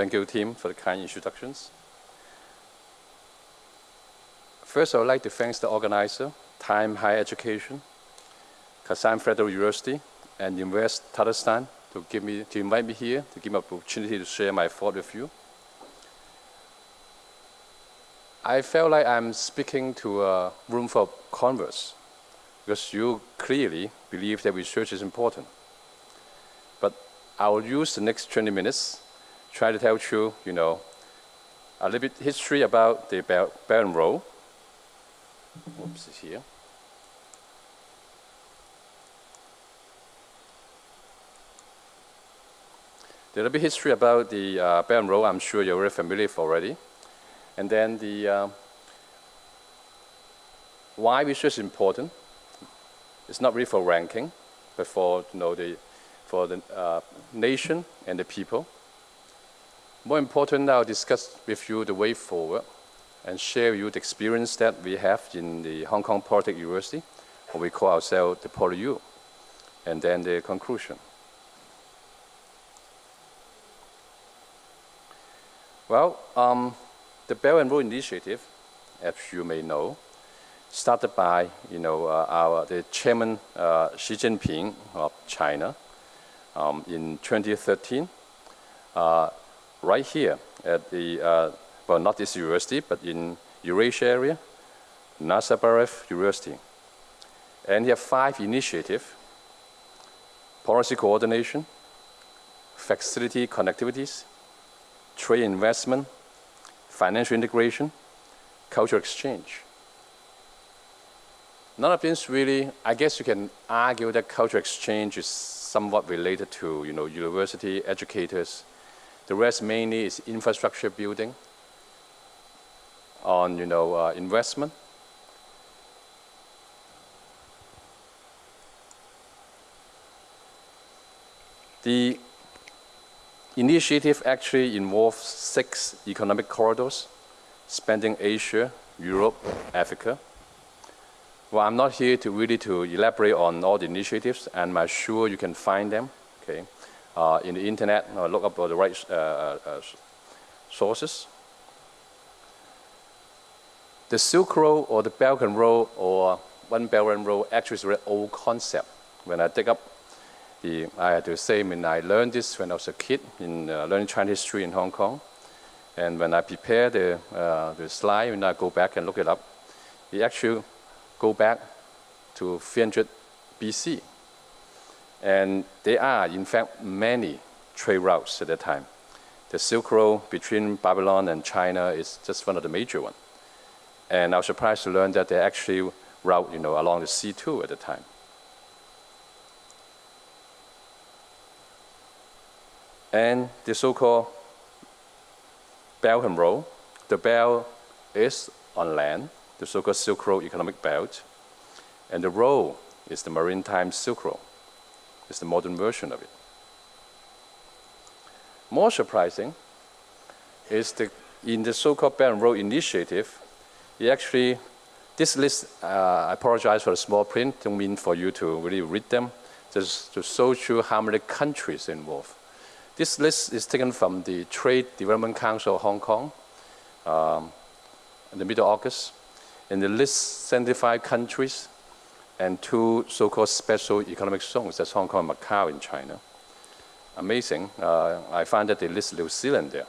Thank you, Tim, for the kind introductions. First, I would like to thank the organizer, Time Higher Education, Kazan Federal University, and Invest Tatarstan to give me to invite me here to give me an opportunity to share my thought with you. I felt like I'm speaking to a room for converse because you clearly believe that research is important. But I will use the next 20 minutes try to tell you, you know, a little bit history about the Belt, and Road. Oops, it's here. The little bit history about the uh, Belt and Road, I'm sure you're very familiar with already. And then the uh, why research is important. It's not really for ranking, but for you know the for the uh, nation and the people. More important, I'll discuss with you the way forward and share you the experience that we have in the Hong Kong Polytechnic University, what we call ourselves the PolyU, and then the conclusion. Well, um, the Belt and Road Initiative, as you may know, started by you know uh, our the chairman uh, Xi Jinping of China um, in 2013, uh, right here at the uh, well not this university but in Eurasia area, Nazarbayev University, and he have five initiatives: policy coordination, facility connectivities, trade investment, financial integration, cultural exchange. None of these really, I guess you can argue that cultural exchange is somewhat related to, you know, university educators. The rest mainly is infrastructure building on, you know, uh, investment. The initiative actually involves six economic corridors spanning Asia, Europe, Africa. Well, I'm not here to really to elaborate on all the initiatives, and I'm sure you can find them, okay, in the internet, or look up the right uh, uh, uh, sources. The Silk Road or the Belt and Road or One Belt and Road actually is a very old concept. When I dig up the, I had to say, I mean, I learned this when I was a kid in uh, learning Chinese history in Hong Kong. And when I prepare the, uh, the slide, when I go back and look it up, it actually go back to 300 BC. And there are, in fact, many trade routes at that time. The Silk Road between Babylon and China is just one of the major ones. And I was surprised to learn that they actually route, you know, along the sea too at the time. and the so-called Belt and Road. The belt is on land, the so-called Silk Road Economic Belt, and the road is the Maritime Silk Road. It's the modern version of it. More surprising is the, in the so-called Belt and Road Initiative, it actually, this list, uh, I apologize for the small print, don't mean for you to really read them, just to show you how many countries involved. This list is taken from the Trade Development Council of Hong Kong um, in the middle of August. And the list 75 countries and two so-called special economic zones, that's Hong Kong and Macau in China. Amazing. Uh, I find that they list New Zealand there.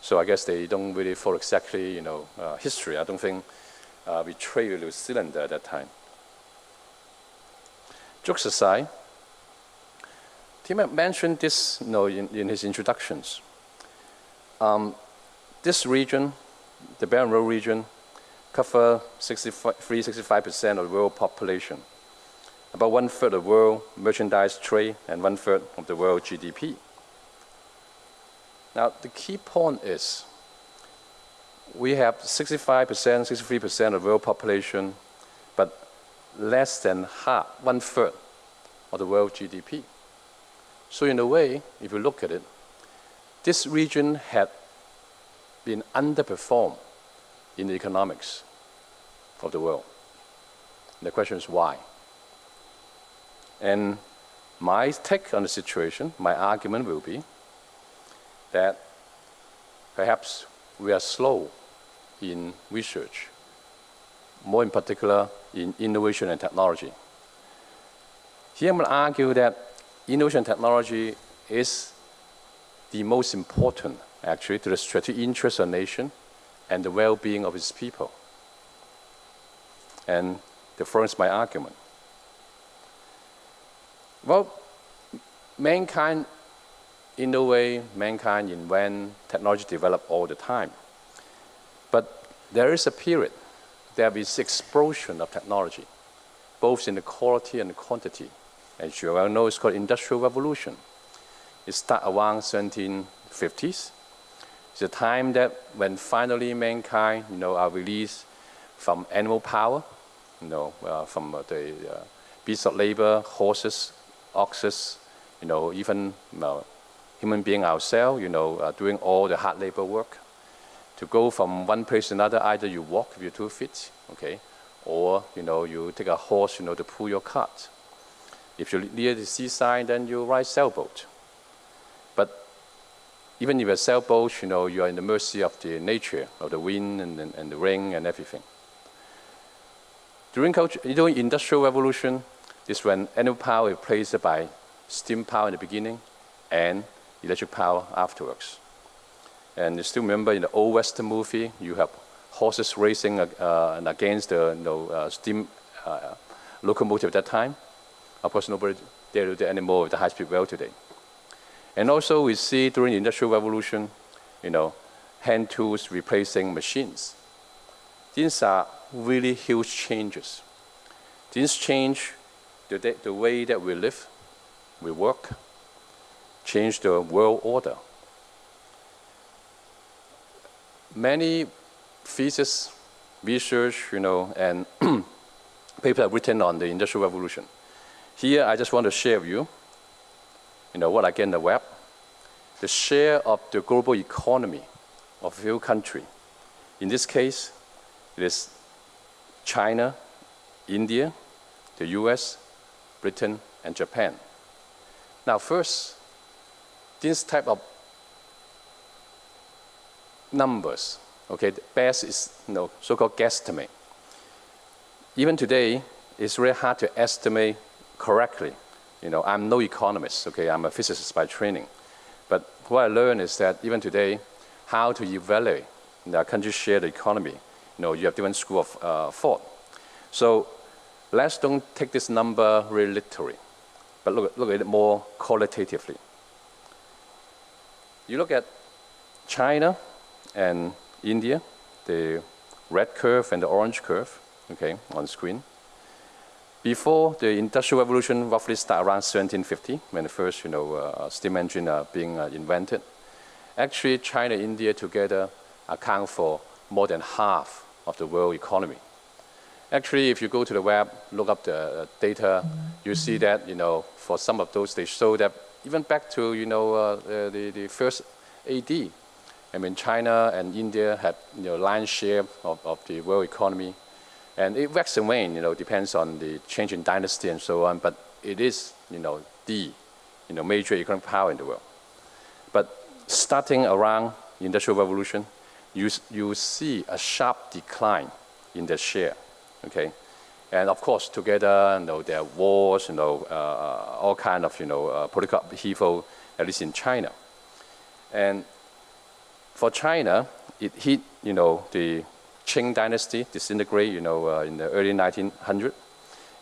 So I guess they don't really follow exactly, you know, uh, history. I don't think uh, we trade with New Zealand at that time. Jokes aside, Tim mentioned this you know, in, in his introductions. Um, this region, the and Road region, cover 63-65% of the world population, about one-third of world merchandise trade, and one-third of the world GDP. Now, the key point is we have 65%, 63% of the world population, but less than half, one-third of the world GDP. So in a way, if you look at it, this region had been underperformed in the economics of the world. The question is why? And my take on the situation, my argument will be that perhaps we are slow in research, more in particular in innovation and technology. Here I'm going to argue that innovation and technology is the most important, actually, to the strategic interest of a nation and the well-being of its people. And the first my argument. Well, mankind, in a way, mankind invent technology develop all the time. But there is a period, there is explosion of technology, both in the quality and the quantity. As you well know, it's called Industrial Revolution. It started around 1750s. It's a time that when finally mankind, you know, are released from animal power, you know, uh, from uh, the uh, beasts of labor, horses, oxes, you know, even uh, human being ourselves, you know, uh, doing all the hard labor work. To go from one place to another, either you walk with your two feet, okay, or, you know, you take a horse, you know, to pull your cart. If you're near the seaside, then you ride sailboat. But even if you're sailboat, you know, you are in the mercy of the nature, of the wind and, and, and the rain and everything. During, during industrial revolution, this when animal power is replaced by steam power in the beginning and electric power afterwards. And you still remember in the old Western movie, you have horses racing uh, against the you know, uh, steam uh, locomotive at that time. Of course, nobody dare do that anymore with the high-speed rail today. And also we see during the Industrial Revolution, you know, hand tools replacing machines. These are really huge changes. These change the, the way that we live, we work, change the world order. Many thesis, research, you know, and papers are written on the Industrial Revolution. Here, I just want to share with you, you know, what I get in the web, the share of the global economy of a few country. In this case, it is China, India, the US, Britain, and Japan. Now first, this type of numbers, okay, the best is you know, so-called guesstimate. Even today, it's really hard to estimate correctly. You know, I'm no economist, okay, I'm a physicist by training. But what I learned is that even today, how to evaluate the country share the economy. Know, you have different school of uh, thought. So let's don't take this number really literally, but look, look at it more qualitatively. You look at China and India, the red curve and the orange curve, okay, on screen. Before the Industrial Revolution roughly started around 1750, when the first you know, uh, steam engine are being uh, invented. Actually, China and India together account for more than half of the world economy. Actually, if you go to the web, look up the uh, data, you see that, you know, for some of those, they show that even back to, you know, uh, the, the first AD, I mean, China and India had, you know, lion's share of, of the world economy. And it waxes and wanes, you know, depends on the change in dynasty and so on, but it is, you know, the, you know, major economic power in the world. But starting around the Industrial Revolution, you, you see a sharp decline in the share, okay? And of course, together, you know, there are wars, you know, uh, all kind of, you know, uh, political upheaval, at least in China. And for China, it hit, you know, the Qing dynasty disintegrate, you know, uh, in the early 1900s,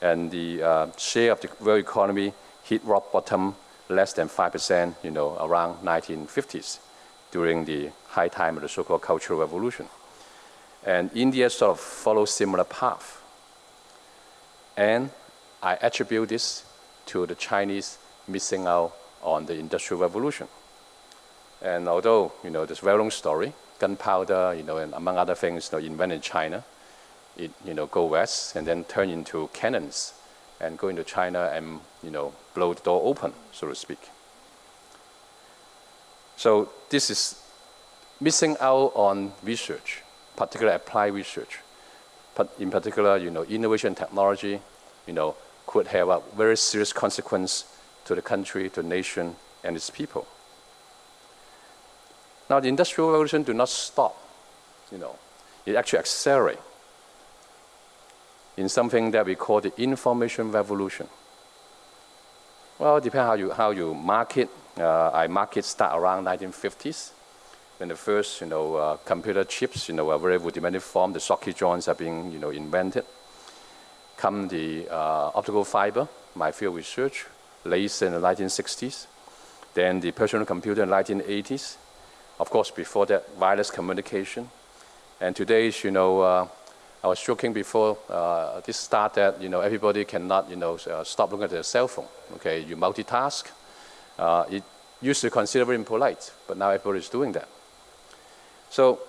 and the uh, share of the world economy hit rock bottom less than 5%, you know, around 1950s during the high time of the so-called Cultural Revolution. And India sort of follows similar path. And I attribute this to the Chinese missing out on the Industrial Revolution. And although, you know, this very long story, gunpowder, you know, and among other things, you know, invented in China. It, you know, go west and then turn into cannons and go into China and, you know, blow the door open, so to speak. So this is missing out on research, particularly applied research. But in particular, you know, innovation technology, you know, could have a very serious consequence to the country, to the nation, and its people. Now, the Industrial Revolution do not stop, you know. It actually accelerates in something that we call the Information Revolution. Well, depends how you, how you market. Uh, I market start around 1950s when the first, you know, uh, computer chips, you know, a very rudimentary form, the socket joints are being, you know, invented. Come the uh, optical fiber, my field research, late in the 1960s. Then the personal computer in the 1980s. Of course, before that, wireless communication. And today's, you know, uh, I was joking before uh, this start that, you know, everybody cannot, you know, uh, stop looking at their cell phone. Okay, you multitask. Uh, it used to consider very impolite, but now everybody is doing that. So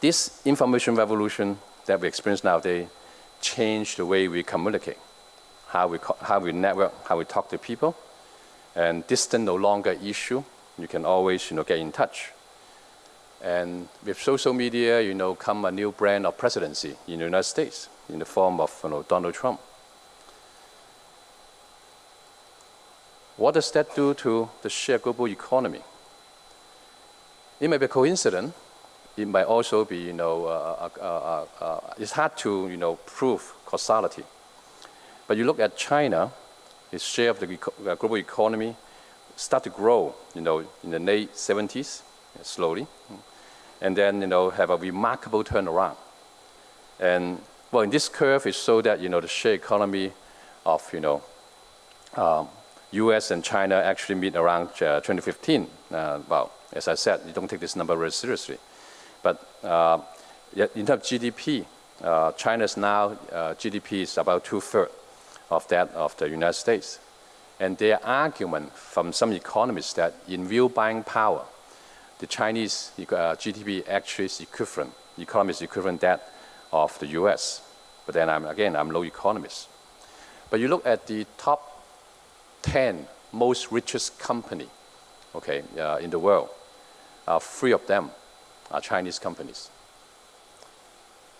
this information revolution that we experience nowadays changed the way we communicate, how we, how we network, how we talk to people. And distance no longer issue. You can always you know, get in touch. And with social media, you know, come a new brand of presidency in the United States in the form of you know, Donald Trump. What does that do to the shared global economy? It may be a coincidence. It might also be, you know, uh, uh, uh, uh, it's hard to, you know, prove causality. But you look at China, its share of the uh, global economy start to grow, you know, in the late 70s, slowly, and then, you know, have a remarkable turnaround. And, well, in this curve, it shows that, you know, the share economy of, you know, um, US and China actually meet around uh, 2015. Uh, well, as I said, you don't take this number very seriously. But uh, in terms of GDP, China's now GDP is about two-thirds of that of the United States. And their argument from some economists that in real buying power, the Chinese GDP actually is equivalent, economy is equivalent that of the US. But then I'm, again, I'm no economist. But you look at the top 10 most richest company, okay, uh, in the world, uh, three of them are Chinese companies.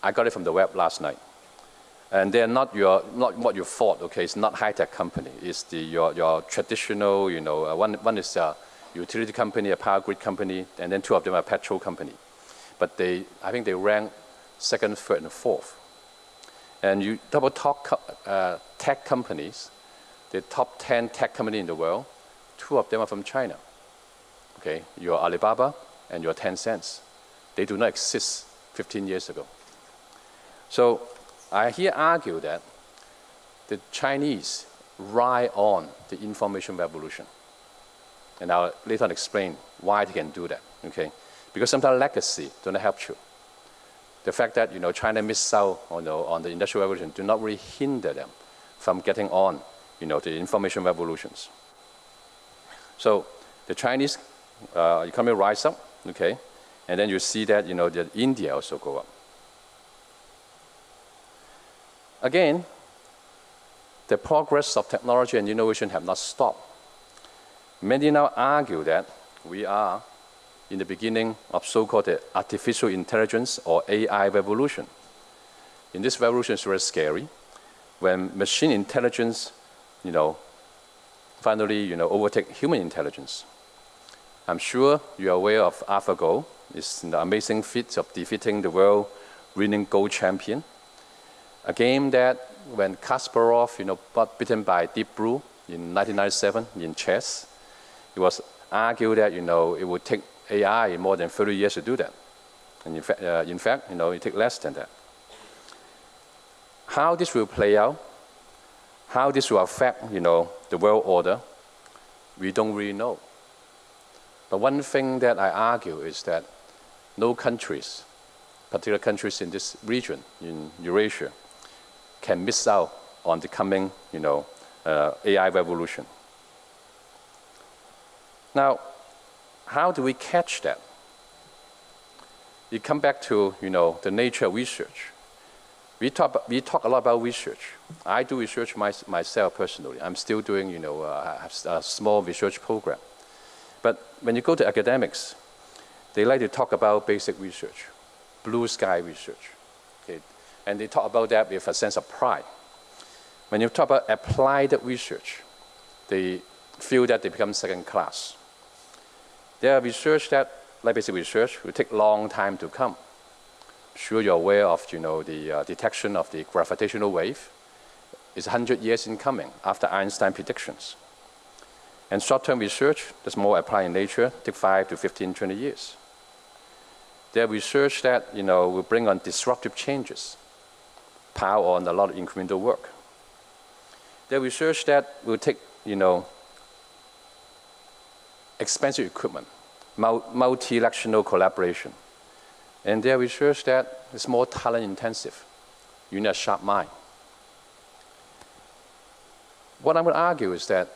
I got it from the web last night. And they're not, your, not what you thought, okay? It's not high-tech company. It's the, your, your traditional, you know, uh, one, one is a utility company, a power grid company, and then two of them are petrol company. But they, I think they rank second, third, and fourth. And you double top uh, tech companies, the top 10 tech company in the world, two of them are from China. Okay, your Alibaba and your Tencent. They do not exist 15 years ago. So I here argue that the Chinese ride on the information revolution. And I'll later on explain why they can do that, okay? Because sometimes legacy don't help you. The fact that, you know, China missed out on the, on the industrial revolution do not really hinder them from getting on, you know, the information revolutions. So the Chinese uh, economy rise up, okay? And then you see that, you know, that India also go up. Again, the progress of technology and innovation have not stopped. Many now argue that we are in the beginning of so-called artificial intelligence or AI revolution. In this revolution, it's very scary. When machine intelligence, you know, finally, you know, overtake human intelligence. I'm sure you're aware of AlphaGo. It's the amazing feat of defeating the world winning Go champion. A game that when Kasparov, you know, got beaten by Deep Blue in 1997 in chess, it was argued that, you know, it would take AI more than 30 years to do that. And in, fa uh, in fact, you know, it takes less than that. How this will play out, how this will affect, you know, the world order, we don't really know. But one thing that I argue is that no countries, particular countries in this region, in Eurasia, can miss out on the coming, you know, uh, AI revolution. Now, how do we catch that? You come back to, you know, the nature of research. We talk, we talk a lot about research. I do research my, myself personally. I'm still doing, you know, uh, a small research program. But when you go to academics, they like to talk about basic research, blue sky research. Okay? And they talk about that with a sense of pride. When you talk about applied research, they feel that they become second class. There are research that light basic research will take long time to come. Sure, you're aware of, you know, the uh, detection of the gravitational wave. It's 100 years in coming after Einstein predictions. And short-term research that's more applied in nature take 5 to 15, 20 years. There research that, you know, will bring on disruptive changes, power on a lot of incremental work. There research that will take, you know, expensive equipment, multilateral collaboration. And there research that is more talent intensive. You need a sharp mind. What I'm going to argue is that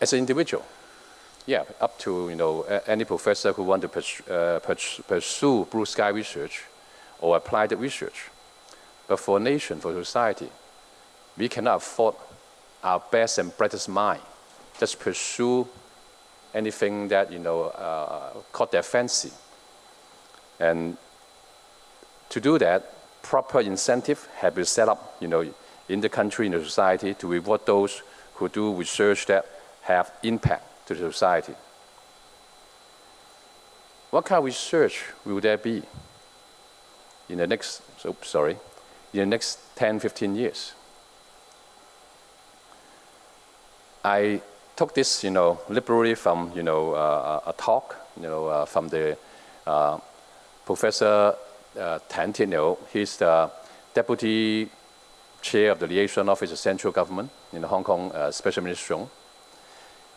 as an individual, yeah, up to you know any professor who want to pursue, uh, pursue blue sky research or applied research. But for a nation, for society, we cannot afford our best and brightest mind just pursue anything that you know uh, caught their fancy. And to do that, proper incentive have been set up, you know, in the country, in the society, to reward those who do research that have impact to the society. What kind of research will there be in the next, so, sorry, in the next 10, 15 years? I took this, you know, liberally from, you know, uh, a talk, you know, uh, from the uh, Professor uh, Tan Tieniu. He's the deputy chair of the liaison office of central government in the Hong Kong uh, Special Administration.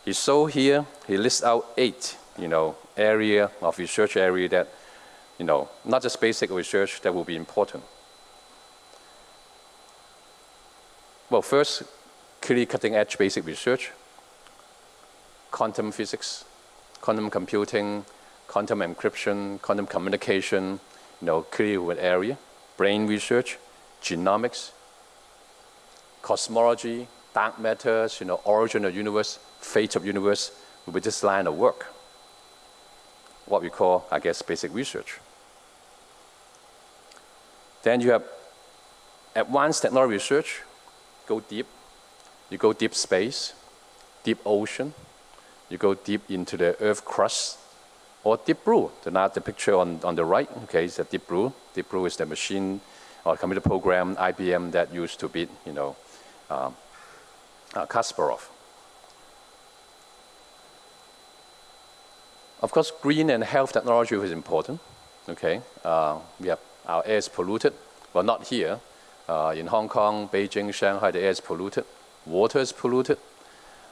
He saw here, he lists out eight, you know, area of research area that, you know, not just basic research that will be important. Well, first, clearly cutting edge basic research, quantum physics, quantum computing, quantum encryption, quantum communication, you know, an area, brain research, genomics, cosmology, dark matters, you know, origin of universe, fate of universe be this line of work. What we call, I guess, basic research. Then you have advanced technology research, go deep. You go deep space, deep ocean, you go deep into the earth crust, or deep blue. The, now the picture on, on the right, okay, is a deep blue. Deep blue is the machine or computer program, IBM, that used to beat, you know, um, uh, Kasparov. Of course, green and health technology is important. Okay, uh, we have our air is polluted, but not here. Uh, in Hong Kong, Beijing, Shanghai, the air is polluted, water is polluted,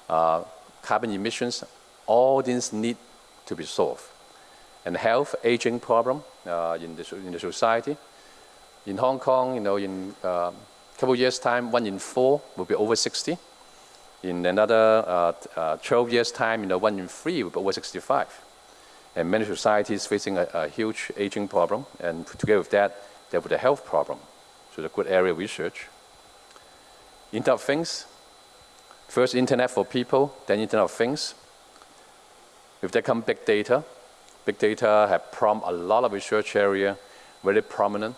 uh, carbon emissions. All these need to be solved. And health, aging problem uh, in the in the society. In Hong Kong, you know, in a uh, couple years' time, one in four will be over 60. In another uh, uh, 12 years' time, you know, one in three will be over 65. And many societies facing a, a huge aging problem, and together with that, there will be a health problem. So the good area of research. Internet of Things. First Internet for people, then Internet of Things. If there come big data, big data have prompted a lot of research area, very prominent.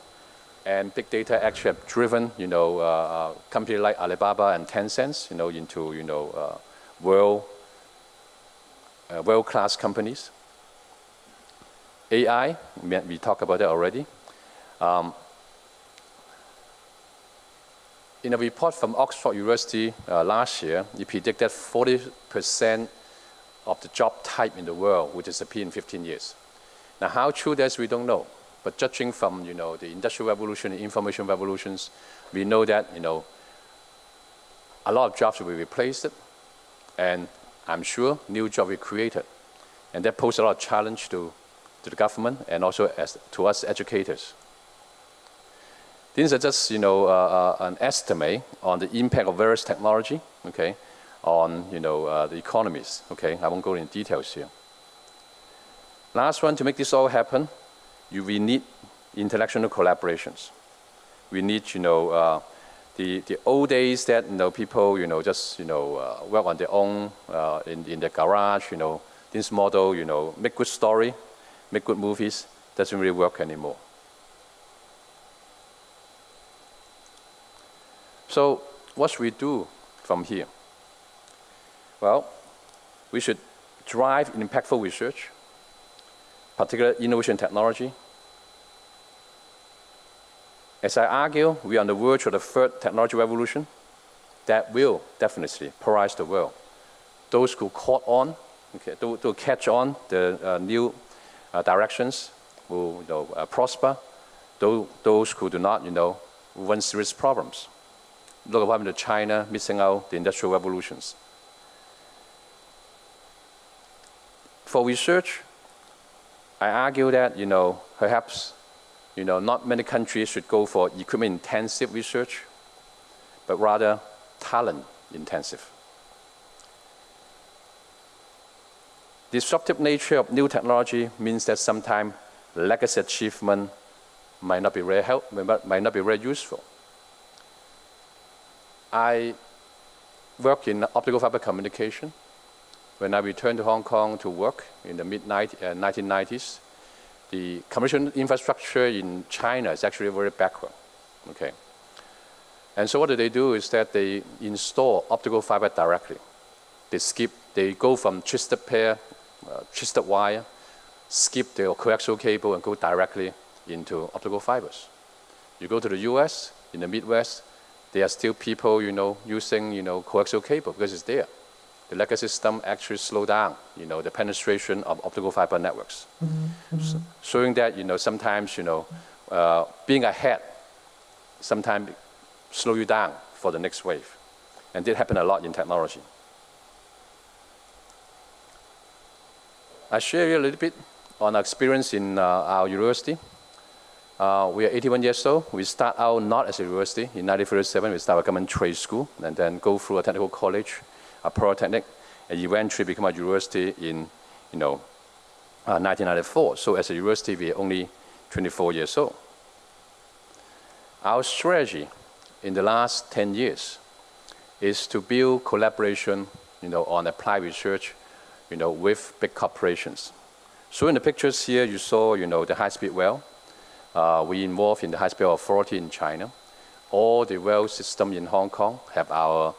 And big data actually have driven, you know, uh, uh, companies like Alibaba and Tencent, you know, into, you know, uh, world, uh, world-class companies. AI, we talked about that already. Um, in a report from Oxford University uh, last year, it predicted 40% of the job type in the world will disappear in 15 years. Now, how true that is, we don't know. But judging from, you know, the industrial revolution, the information revolutions, we know that, you know, a lot of jobs will be replaced, and I'm sure new jobs will be created. And that poses a lot of challenge to, to the government and also as, to us educators. These are just, you know, uh, uh, an estimate on the impact of various technology, okay, on, you know, uh, the economies, okay. I won't go into details here. Last one, to make this all happen, you, we need intellectual collaborations. We need, you know, uh, the, the old days that, you know, people, you know, just, you know, uh, work on their own uh, in, in their garage, you know, this model, you know, make good story, make good movies, doesn't really work anymore. So what should we do from here? Well, we should drive impactful research. particular innovation technology. As I argue, we are on the verge of the third technology revolution that will definitely polarize the world. Those who caught on, okay, to, to catch on the uh, new uh, directions will you know, uh, prosper. Those, those who do not, you know, run serious problems. Look at what happened to China missing out the industrial revolutions. For research, I argue that, you know, perhaps, you know, not many countries should go for equipment-intensive research, but rather talent-intensive. Disruptive nature of new technology means that sometimes legacy achievement might not be very help, might not be very useful. I work in optical fiber communication. When I returned to Hong Kong to work in the mid 1990s, uh, the commercial infrastructure in China is actually very backward. Okay. And so what do they do is that they install optical fiber directly. They skip, they go from twisted pair, uh, twisted wire, skip the coaxial cable and go directly into optical fibers. You go to the US, in the Midwest, there are still people, you know, using, you know, coaxial cable because it's there. The legacy system actually slow down, you know, the penetration of optical fiber networks. Mm -hmm. so, showing that, you know, sometimes, you know, uh, being ahead sometimes slow you down for the next wave. And that happened a lot in technology. I share you a little bit on our experience in uh, our university. Uh, we are 81 years old. We start out not as a university. In 1937, we start a government trade school and then go through a technical college, a polytechnic, and eventually become a university in, you know, uh, 1994. So as a university, we are only 24 years old. Our strategy in the last 10 years is to build collaboration, you know, on applied research, you know, with big corporations. So in the pictures here, you saw, you know, the high-speed well. Uh, we involved in the high-speed authority in China. All the well system in Hong Kong have our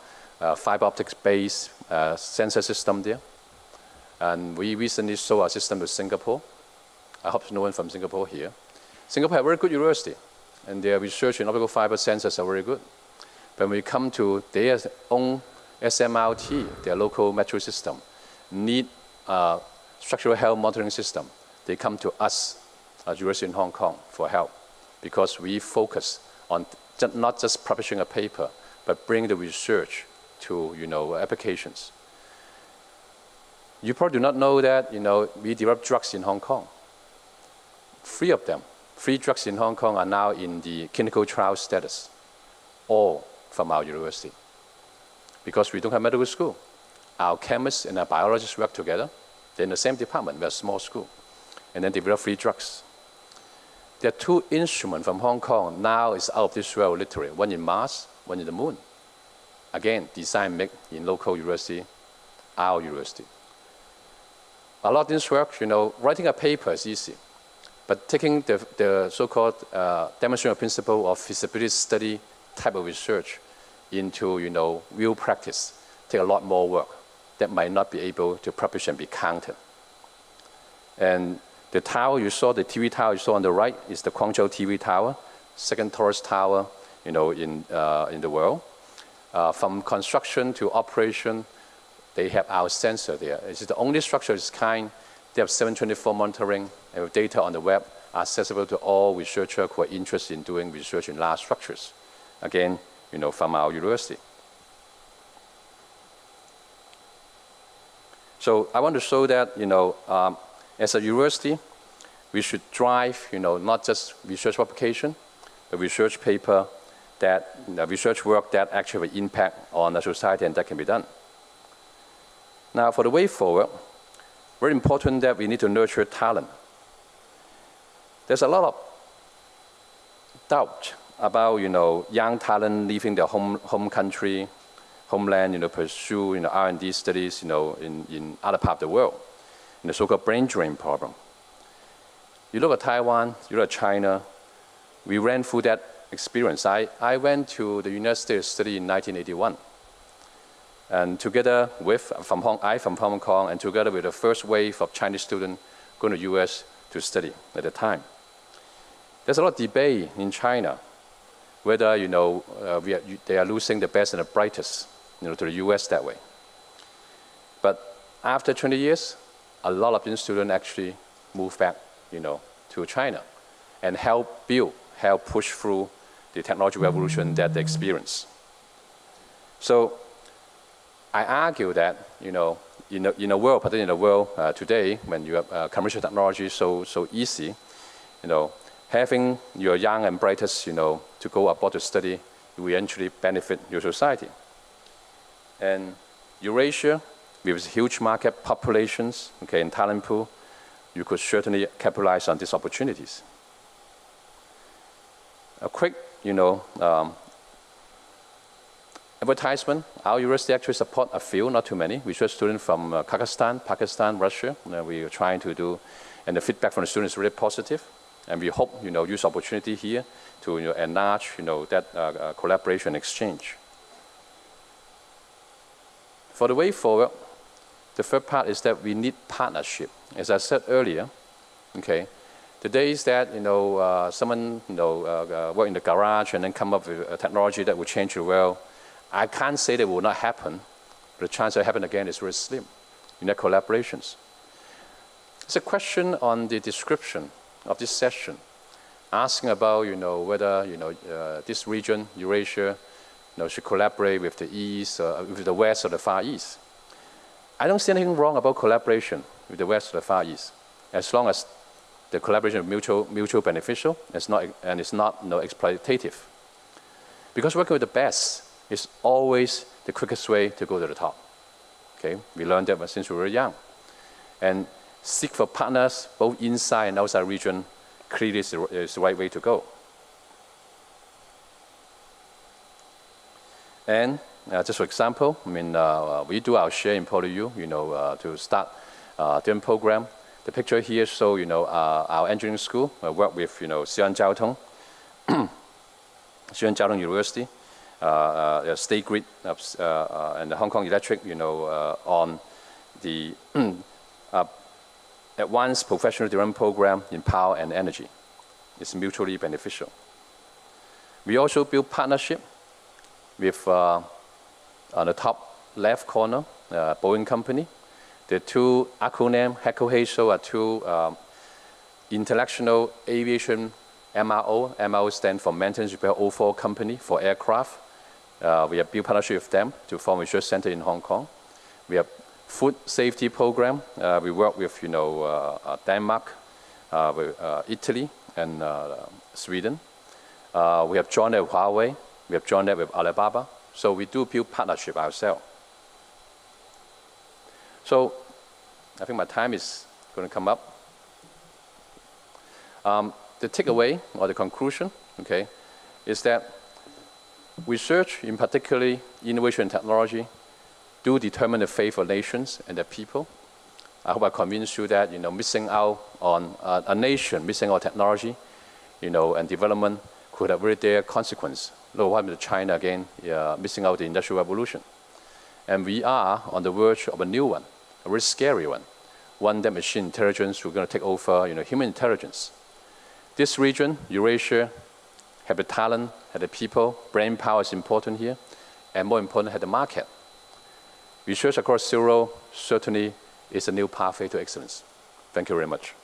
fiber optics-based uh, sensor system there. And we recently sold our system to Singapore. I hope no one from Singapore here. Singapore have a very good university, and their research in optical fiber sensors are very good. When we come to their own SMRT, their local metro system, need a structural health monitoring system, they come to us uh, University in Hong Kong for help because we focus on not just publishing a paper, but bring the research to you know, applications. You probably do not know that you know, we develop drugs in Hong Kong. Three of them, three drugs in Hong Kong are now in the clinical trial status, all from our university. Because we don't have medical school. Our chemists and our biologists work together. They're in the same department, we're a small school. And then develop free drugs. There are two instruments from Hong Kong now is out of this world literally, one in Mars, one in the moon. Again, design made in local university, our university. A lot of this work, you know, writing a paper is easy, but taking the, the so-called uh, demonstration principle of feasibility study type of research into, you know, real practice take a lot more work that might not be able to publish and be counted. And the tower you saw, the TV tower you saw on the right, is the Guangzhou TV tower, second tallest tower, you know, in, uh, in the world. Uh, from construction to operation, they have our sensor there. It's the only structure of its kind. They have 724 monitoring and data on the web accessible to all researchers who are interested in doing research in large structures. Again, you know, from our university. So I want to show that, you know, um, as a university, we should drive, you know, not just research publication, but research paper that, you know, research work that actually impact on the society and that can be done. Now, for the way forward, very important that we need to nurture talent. There's a lot of doubt about, you know, young talent leaving their home, home country, homeland, you know, pursue, you know, R&D studies, you know, in, in other parts of the world in the so-called brain drain problem. You look at Taiwan, you look at China, we ran through that experience. I, I went to the United States study in 1981. And together with, from Hong, I from Hong Kong, and together with the first wave of Chinese students going to US to study at the time. There's a lot of debate in China whether you know uh, are, they are losing the best and the brightest you know, to the U.S. that way. But after 20 years, a lot of these students actually move back, you know, to China and help build, help push through the technology revolution that they experience. So I argue that, you know, in a, in a world, particularly in the world uh, today, when you have uh, commercial technology so, so easy, you know, having your young and brightest, you know, to go abroad to study will eventually benefit your society. And Eurasia, with huge market populations, okay, in talent pool, you could certainly capitalize on these opportunities. A quick, you know, um, advertisement. Our university actually support a few, not too many, We research students from uh, Kazakhstan, Pakistan, Russia. We are trying to do, and the feedback from the students is really positive. And we hope, you know, use opportunity here to you know, enlarge, you know, that uh, uh collaboration exchange. For the way forward, the third part is that we need partnership. As I said earlier, okay, the days that you know uh, someone you know uh, uh, work in the garage and then come up with a technology that will change the world, I can't say that will not happen. The chance of happen again is very slim. in need collaborations. It's a question on the description of this session, asking about you know whether you know uh, this region Eurasia you know, should collaborate with the East, uh, with the West or the Far East. I don't see anything wrong about collaboration with the West or the Far East, as long as the collaboration is mutual, mutual beneficial it's not, and it's not you know, exploitative. Because working with the best is always the quickest way to go to the top. Okay, we learned that since we were young. And seek for partners both inside and outside region clearly is the, is the right way to go. And uh, just for example, I mean, uh, we do our share in PolyU, you know, uh, to start uh, program. The picture here shows, you know, uh, our engineering school uh, work with, you know, Xi'an Jiaotong, Xi'an Jiaotong University, uh, State Grid, and the Hong Kong Electric, you know, on the advanced professional development program in power and energy. It's mutually beneficial. We also build partnership with on the top left corner, uh, Boeing Company. The two acronym, HAECO are two um, international aviation MRO. MRO stands for Maintenance Repair Overhaul Company for aircraft. Uh, we have built partnership with them to form a research center in Hong Kong. We have food safety program. Uh, we work with, you know, uh, uh Denmark, uh, with, uh, Italy, and Sweden. we have joined with Huawei. We have joined with Alibaba. So we do build partnership ourselves. So I think my time is going to come up. Um, the takeaway or the conclusion, okay, is that research, in particularly innovation and technology, do determine the fate of nations and their people. I hope I convinced you that you know missing out on uh, a nation, missing out technology, you know, and development could have very dire consequence look what happened to China again, uh, missing out the Industrial Revolution. And we are on the verge of a new one, a very scary one, one that machine intelligence will going to take over you know, human intelligence. This region, Eurasia, have the talent, have the people, brain power is important here, and more important, have the market. Research across zero certainly is a new pathway to excellence. Thank you very much.